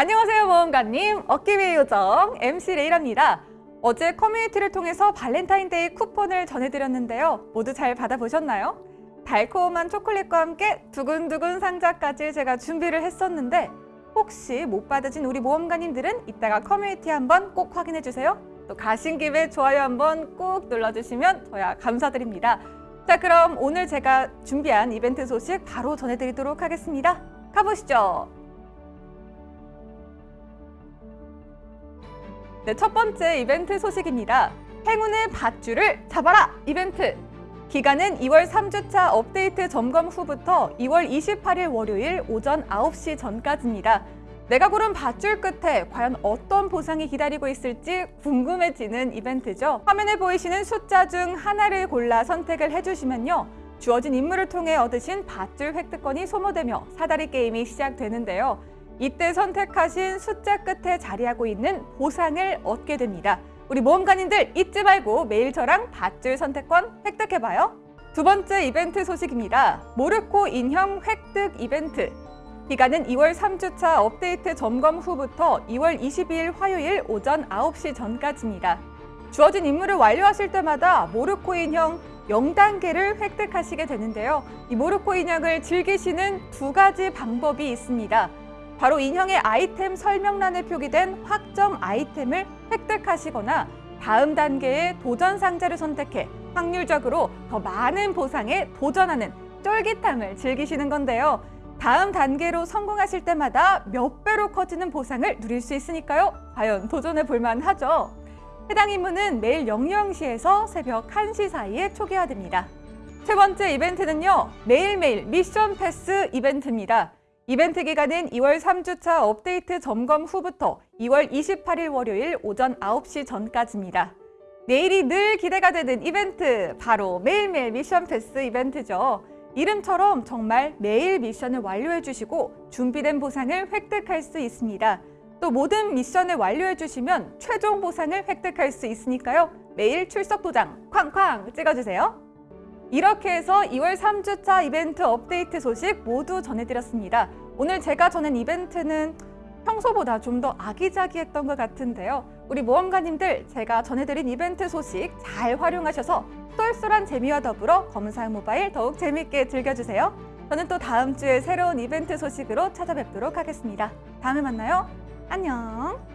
안녕하세요 모험가님. 어깨위의 요정 MC 레이랍니다. 어제 커뮤니티를 통해서 발렌타인데이 쿠폰을 전해드렸는데요. 모두 잘 받아보셨나요? 달콤한 초콜릿과 함께 두근두근 상자까지 제가 준비를 했었는데 혹시 못 받으신 우리 모험가님들은 이따가 커뮤니티 한번 꼭 확인해주세요. 또 가신 김에 좋아요 한번 꼭 눌러주시면 저야 감사드립니다. 자 그럼 오늘 제가 준비한 이벤트 소식 바로 전해드리도록 하겠습니다. 가보시죠 네, 첫 번째 이벤트 소식입니다. 행운의 밧줄을 잡아라 이벤트! 기간은 2월 3주차 업데이트 점검 후부터 2월 28일 월요일 오전 9시 전까지입니다. 내가 고른 밧줄 끝에 과연 어떤 보상이 기다리고 있을지 궁금해지는 이벤트죠. 화면에 보이시는 숫자 중 하나를 골라 선택을 해주시면요. 주어진 임무를 통해 얻으신 밧줄 획득권이 소모되며 사다리 게임이 시작되는데요. 이때 선택하신 숫자 끝에 자리하고 있는 보상을 얻게 됩니다. 우리 모험가님들 잊지 말고 매일 저랑 밧줄 선택권 획득해봐요. 두 번째 이벤트 소식입니다. 모르코 인형 획득 이벤트. 기간은 2월 3주차 업데이트 점검 후부터 2월 22일 화요일 오전 9시 전까지입니다. 주어진 임무를 완료하실 때마다 모르코 인형 0단계를 획득하시게 되는데요. 이 모르코 인형을 즐기시는 두 가지 방법이 있습니다. 바로 인형의 아이템 설명란에 표기된 확정 아이템을 획득하시거나 다음 단계의 도전 상자를 선택해 확률적으로 더 많은 보상에 도전하는 쫄깃함을 즐기시는 건데요. 다음 단계로 성공하실 때마다 몇 배로 커지는 보상을 누릴 수 있으니까요. 과연 도전해 볼만 하죠. 해당 임무는 매일 00시에서 새벽 1시 사이에 초기화됩니다. 세 번째 이벤트는요. 매일매일 미션 패스 이벤트입니다. 이벤트 기간은 2월 3주차 업데이트 점검 후부터 2월 28일 월요일 오전 9시 전까지입니다. 내일이 늘 기대가 되는 이벤트, 바로 매일매일 미션 패스 이벤트죠. 이름처럼 정말 매일 미션을 완료해 주시고 준비된 보상을 획득할 수 있습니다. 또 모든 미션을 완료해 주시면 최종 보상을 획득할 수 있으니까요. 매일 출석 도장 쾅쾅 찍어주세요. 이렇게 해서 2월 3주차 이벤트 업데이트 소식 모두 전해드렸습니다. 오늘 제가 전한 이벤트는 평소보다 좀 더 아기자기했던 것 같은데요. 우리 모험가님들 제가 전해드린 이벤트 소식 잘 활용하셔서 쏠쏠한 재미와 더불어 검사용 모바일 더욱 재미있게 즐겨주세요. 저는 또 다음 주에 새로운 이벤트 소식으로 찾아뵙도록 하겠습니다. 다음에 만나요. 안녕.